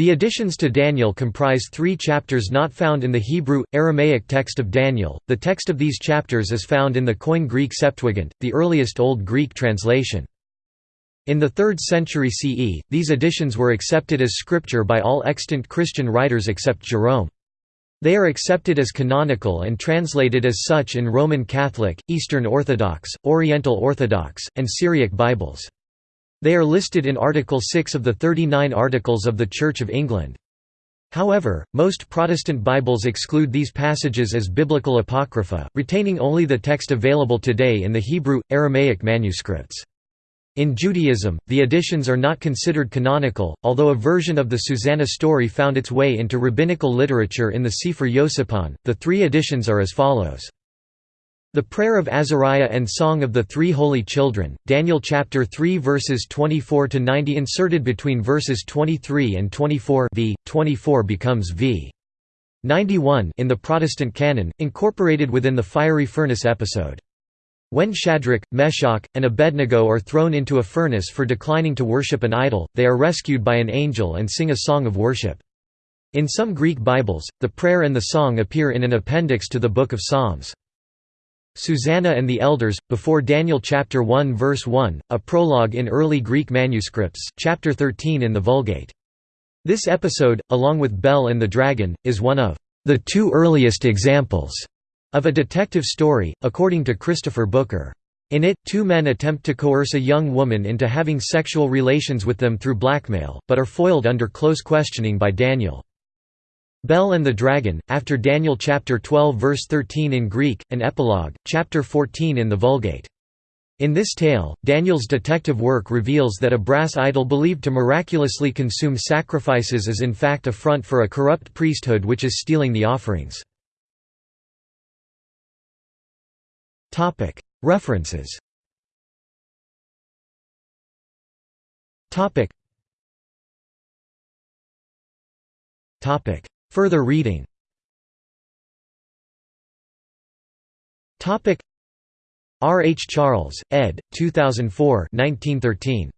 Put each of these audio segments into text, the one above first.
The additions to Daniel comprise three chapters not found in the Hebrew, Aramaic text of Daniel. The text of these chapters is found in the Koine Greek Septuagint, the earliest Old Greek translation. In the 3rd century CE, these additions were accepted as scripture by all extant Christian writers except Jerome. They are accepted as canonical and translated as such in Roman Catholic, Eastern Orthodox, Oriental Orthodox, and Syriac Bibles. They are listed in Article 6 of the 39 Articles of the Church of England. However, most Protestant Bibles exclude these passages as biblical apocrypha, retaining only the text available today in the Hebrew, Aramaic manuscripts. In Judaism, the additions are not considered canonical, although a version of the Susanna story found its way into rabbinical literature in the Sefer Yosipon. The three additions are as follows. The Prayer of Azariah and Song of the Three Holy Children, Daniel chapter 3 verses 24 to 90 inserted between verses 23 and 24 v 24 becomes v 91 in the Protestant canon, incorporated within the fiery furnace episode. When Shadrach, Meshach, and Abednego are thrown into a furnace for declining to worship an idol, they are rescued by an angel and sing a song of worship. In some Greek Bibles, the prayer and the song appear in an appendix to the Book of Psalms. Susanna and the Elders, before Daniel chapter 1 verse 1, a prologue in early Greek manuscripts, chapter 13 in the Vulgate. This episode, along with Bel and the Dragon, is one of the two earliest examples of a detective story, according to Christopher Booker. In it, two men attempt to coerce a young woman into having sexual relations with them through blackmail, but are foiled under close questioning by Daniel. Bel and the Dragon, after Daniel chapter 12 verse 13 in Greek, an epilogue, chapter 14 in the Vulgate. In this tale, Daniel's detective work reveals that a brass idol believed to miraculously consume sacrifices is in fact a front for a corrupt priesthood which is stealing the offerings. References Further reading R. H. Charles, ed. 2004 1913.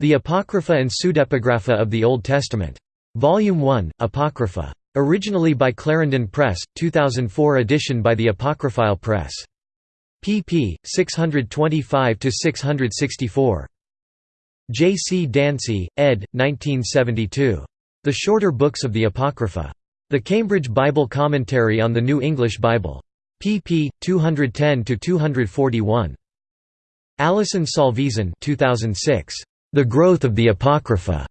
The Apocrypha and Pseudepigrapha of the Old Testament. Volume 1, Apocrypha. Originally by Clarendon Press, 2004 edition by the Apocryphile Press. pp. 625–664. J. C. Dancy, ed. 1972. The Shorter Books of the Apocrypha. The Cambridge Bible Commentary on the New English Bible. pp. 210–241. Alison Salvesen 2006. The Growth of the Apocrypha.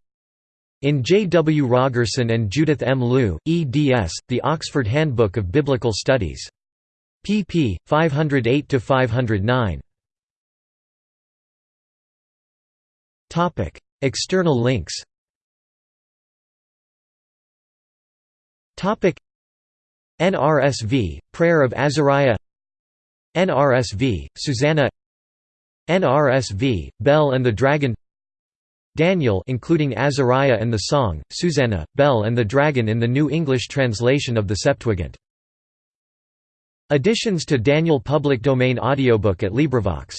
In J. W. Rogerson and Judith M. Lieu, eds. The Oxford Handbook of Biblical Studies. pp. 508–509. External links NRSV Prayer of Azariah. NRSV Susanna. NRSV Bel and the Dragon. Daniel including Azariah and the Song Susanna Bel and the Dragon in the New English translation of the Septuagint. Additions to Daniel public domain audiobook at LibriVox